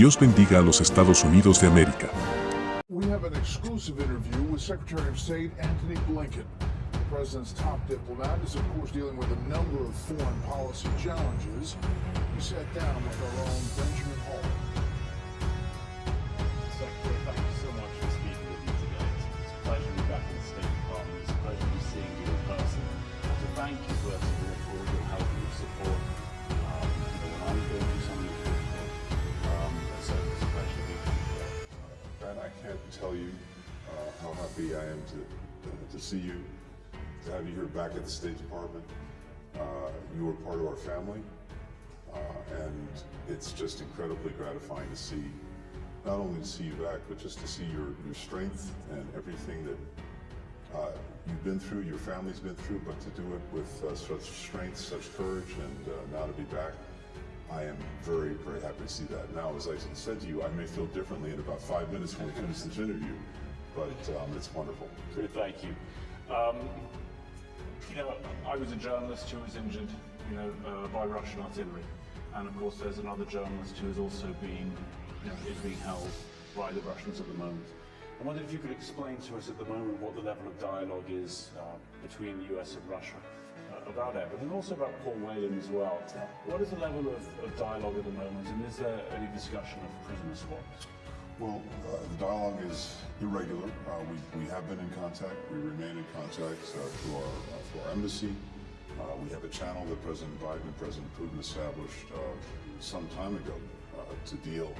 Dios bendiga a los Estados Unidos de América. We have an exclusive interview with Secretary of State Antony Blinken. The president's top diplomat is, of course, dealing with a number of foreign policy challenges. We sat down with our own Benjamin tell you uh, how happy I am to, to see you, to have you here back at the State Department. Uh, you are part of our family, uh, and it's just incredibly gratifying to see, not only to see you back, but just to see your, your strength and everything that uh, you've been through, your family's been through, but to do it with uh, such strength, such courage, and uh, now to be back, I am very, very happy to see that. Now, as I said to you, I may feel differently in about five minutes when we finish this interview, but um, it's wonderful. Thank you. Um, you know, I was a journalist who was injured, you know, uh, by Russian artillery, and of course, there's another journalist who is also being, you know, is being held by the Russians at the moment. I wondered if you could explain to us at the moment what the level of dialogue is uh, between the US and Russia about Evan, and also about Paul Whelan as well. What is the level of, of dialogue at the moment, and is there any discussion of prisoner swaps? Well, uh, the dialogue is irregular. Uh, we, we have been in contact. We remain in contact uh, through, our, uh, through our embassy. Uh, we have a channel that President Biden and President Putin established uh, some time ago to deal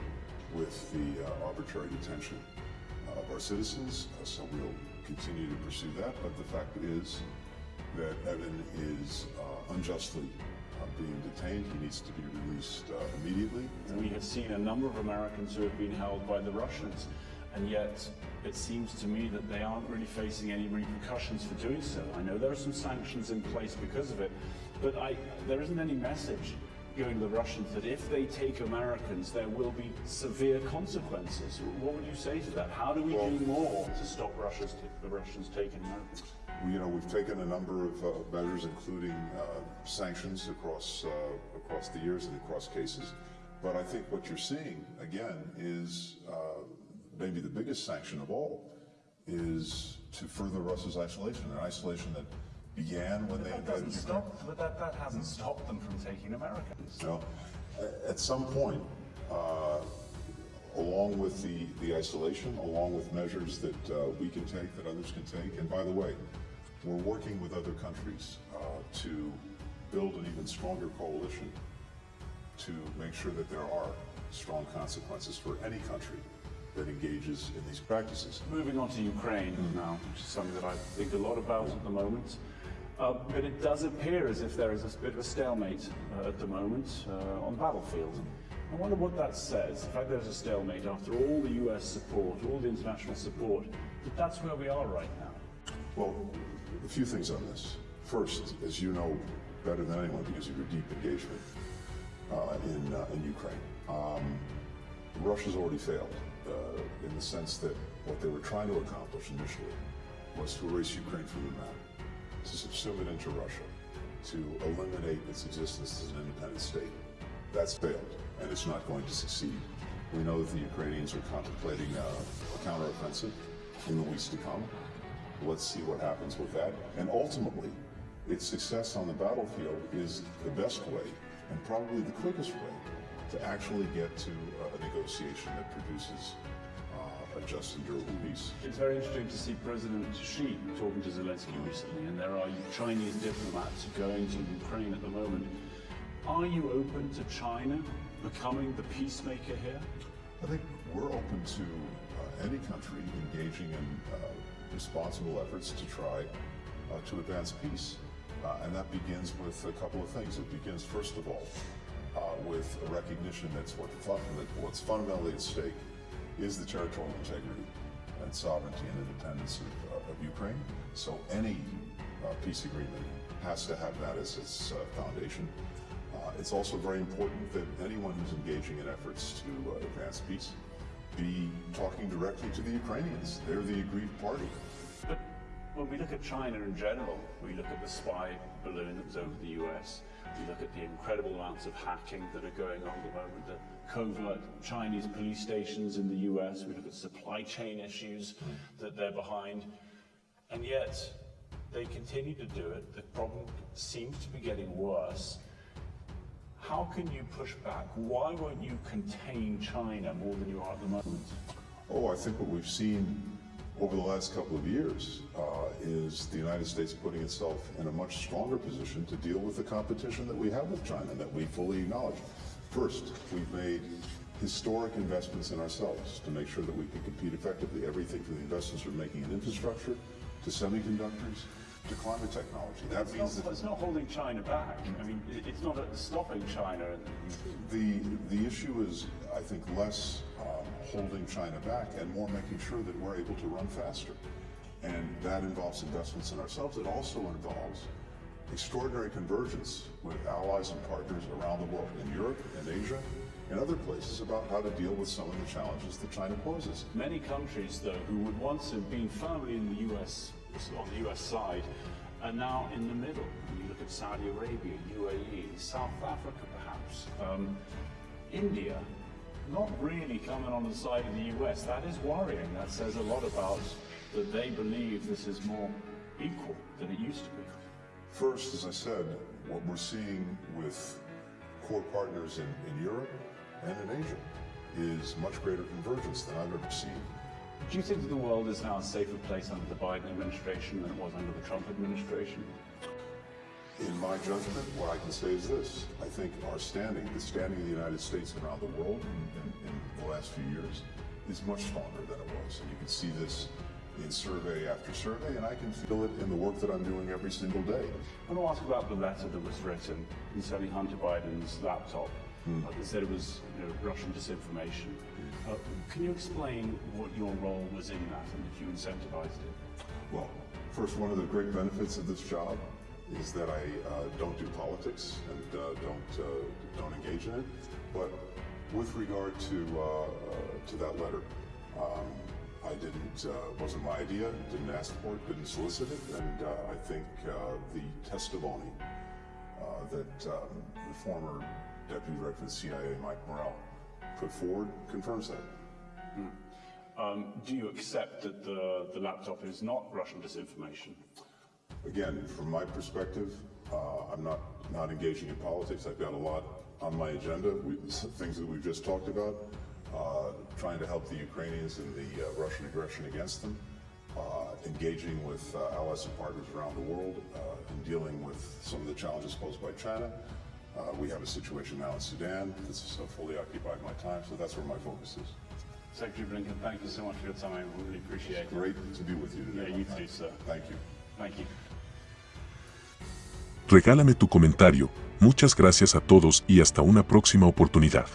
with the arbitrary detention of our citizens. so we'll continue to pursue that. But the fact is that Evan is unjustly uh, being detained. He needs to be released uh, immediately. We have seen a number of Americans who have been held by the Russians, and yet it seems to me that they aren't really facing any repercussions for doing so. I know there are some sanctions in place because of it, but I, there isn't any message going to the Russians that if they take Americans, there will be severe consequences. What would you say to that? How do we Well- do more to stop Russia's, the Russians taking Americans? You know, we've taken a number of uh, measures, including uh, sanctions across uh, across the years and across cases. But I think what you're seeing again is uh, maybe the biggest sanction of all is to further Russia's isolation, an isolation that began when they That invaded doesn't Ukraine. stop, but that, that hasn't stopped them from taking Americans. A- at some point, uh, along with the, the isolation, along with measures that uh, we can take, that others can take, and by the way, we're working with other countries uh, to build an even stronger coalition to make sure that there are strong consequences for any country that engages in these practices. Moving on to Ukraine now, which is something that I think a lot about at the moment. Uh, but it does appear as if there is a bit of a stalemate uh, at the moment uh, on the battlefield. I wonder what that says. In fact, there's a stalemate after all the US support, all the international support, that that's where we are right now. Well, a few things on this. First, as you know better than anyone because of your deep engagement uh, in, uh, in Ukraine, um, Russia's already failed uh, in the sense that what they were trying to accomplish initially was to erase Ukraine from the map, to subsume it into Russia, to eliminate its existence as an independent state. That's failed, and it's not going to succeed. We know that the Ukrainians are contemplating uh, a counteroffensive in the weeks to come. Let's see what happens with that. And ultimately, its success on the battlefield is the best way and probably the quickest way to actually get to uh, a negotiation that produces a and durable peace. It's very interesting to see President Xi talking to Zelensky recently, and there are Chinese diplomats going to Ukraine at the moment. Are you open to China becoming the peacemaker here? I think we're open to uh, any country engaging in uh, responsible efforts to try uh, to advance peace. Uh, and that begins with a couple of things. It begins, first of all, uh, with a recognition that's what what's fundamentally at stake is the territorial integrity and sovereignty and independence of, uh, of Ukraine. So any uh, peace agreement has to have that as its uh, foundation. Uh, it's also very important that anyone who's engaging in efforts to uh, advance peace be talking directly to the Ukrainians. They're the aggrieved party. But when we look at China in general, we look at the spy balloon that was over the US, look at the incredible amounts of hacking that are going on at the moment, the covert Chinese police stations in the US, we look at supply chain issues that they're behind, and yet they continue to do it. The problem seems to be getting worse. How can you push back? Why won't you contain China more than you are at the moment? Oh, I think what we've seen over the last couple of years uh, is the United States putting itself in a much stronger position to deal with the competition that we have with China that we fully acknowledge. First, we've made historic investments in ourselves to make sure that we can compete effectively. Everything from the investments we're making in infrastructure to semiconductors to climate technology. That It's means not, that it's not holding China back. I mean, it's not stopping China. The, the issue is, I think, less um, holding China back and more making sure that we're able to run faster. And that involves investments in ourselves. It also involves extraordinary convergence with allies and partners around the world, in Europe and Asia and other places, about how to deal with some of the challenges that China poses. Many countries, though, who would once have been firmly in the US, on the US side, are now in the middle. When you look at Saudi Arabia, UAE, South Africa, perhaps, um, India, not really coming on the side of the US. That is worrying. That says a lot about that they believe this is more equal than it used to be. First, as I said, what we're seeing with core partners in, in Europe and in Asia is much greater convergence than I've ever seen. Do you think that the world is now a safer place under the Biden administration than it was under the Trump administration? In my judgment, what I can say is this. I think our standing, the standing of the United States around the world in, in, in the last few years, is much stronger than it was. And you can see this in survey after survey, and I can feel it in the work that I'm doing every single day. I want to ask about the letter that was written concerning Hunter Biden's laptop. Uh, they said it was you know, Russian disinformation. Uh, can you explain what your role was in that and if you incentivized it? Well, first, one of the great benefits of this job is that I uh, don't do politics and uh, don't uh, don't engage in it. But with regard to uh, uh, to that letter, um, I didn't uh, wasn't my idea. Didn't ask for it. Didn't solicit it. And uh, I think uh, the testimony uh, that um, the former deputy director of the CIA, Mike Morrell, put forward confirms that. Um, do you accept that the, the laptop is not Russian disinformation? Again, from my perspective, uh, I'm not, not engaging in politics. I've got a lot on my agenda, we, things that we've just talked about, uh, trying to help the Ukrainians in the uh, Russian aggression against them, uh, engaging with uh, allies and partners around the world, uh, and dealing with some of the challenges posed by China. Uh, we have a situation now in Sudan that's uh, fully occupied my time, so that's where my focus is. Secretary Blinken, thank you so much for your time. I really appreciate it. Great to be with you today. Yeah, my you friend. too, sir. Thank you. Thank you. Regálame tu comentario, muchas gracias a todos y hasta una próxima oportunidad.